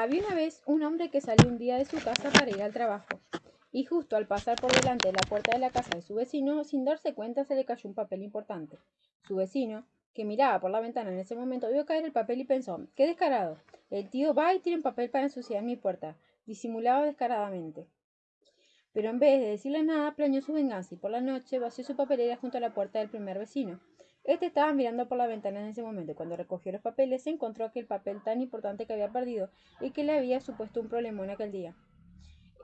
Había una vez un hombre que salió un día de su casa para ir al trabajo, y justo al pasar por delante de la puerta de la casa de su vecino, sin darse cuenta se le cayó un papel importante. Su vecino, que miraba por la ventana en ese momento, vio caer el papel y pensó, qué descarado, el tío va y tiene un papel para ensuciar mi puerta, disimulaba descaradamente. Pero en vez de decirle nada, planeó su venganza y por la noche vació su papelera junto a la puerta del primer vecino. Este estaba mirando por la ventana en ese momento y cuando recogió los papeles se encontró aquel papel tan importante que había perdido y que le había supuesto un en aquel día.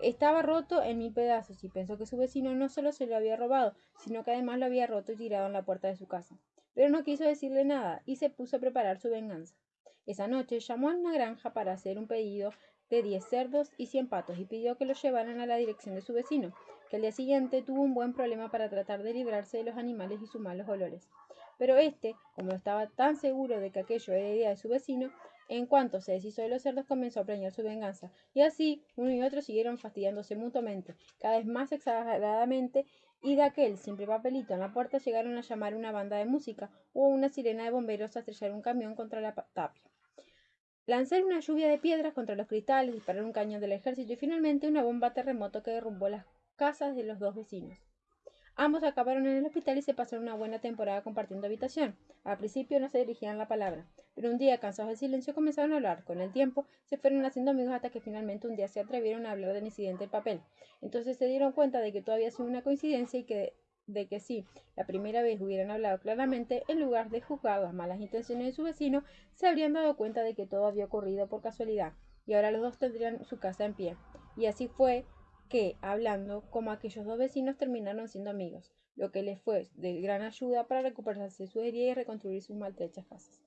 Estaba roto en mil pedazos y pensó que su vecino no solo se lo había robado, sino que además lo había roto y tirado en la puerta de su casa. Pero no quiso decirle nada y se puso a preparar su venganza. Esa noche llamó a una granja para hacer un pedido de diez cerdos y cien patos y pidió que los llevaran a la dirección de su vecino, que al día siguiente tuvo un buen problema para tratar de librarse de los animales y sus malos olores. Pero éste, como estaba tan seguro de que aquello era idea de su vecino, en cuanto se deshizo de los cerdos comenzó a planear su venganza, y así uno y otro siguieron fastidiándose mutuamente, cada vez más exageradamente, y de aquel simple papelito en la puerta llegaron a llamar una banda de música o una sirena de bomberos a estrellar un camión contra la tapia. Lanzar una lluvia de piedras contra los cristales, disparar un cañón del ejército y finalmente una bomba terremoto que derrumbó las casas de los dos vecinos. Ambos acabaron en el hospital y se pasaron una buena temporada compartiendo habitación. Al principio no se dirigían la palabra, pero un día, cansados del silencio, comenzaron a hablar. Con el tiempo, se fueron haciendo amigos hasta que finalmente un día se atrevieron a hablar del incidente del papel. Entonces se dieron cuenta de que todo había sido una coincidencia y que de que si la primera vez hubieran hablado claramente, en lugar de juzgar las malas intenciones de su vecino, se habrían dado cuenta de que todo había ocurrido por casualidad, y ahora los dos tendrían su casa en pie. Y así fue que, hablando como aquellos dos vecinos, terminaron siendo amigos, lo que les fue de gran ayuda para recuperarse su herida y reconstruir sus maltrechas casas.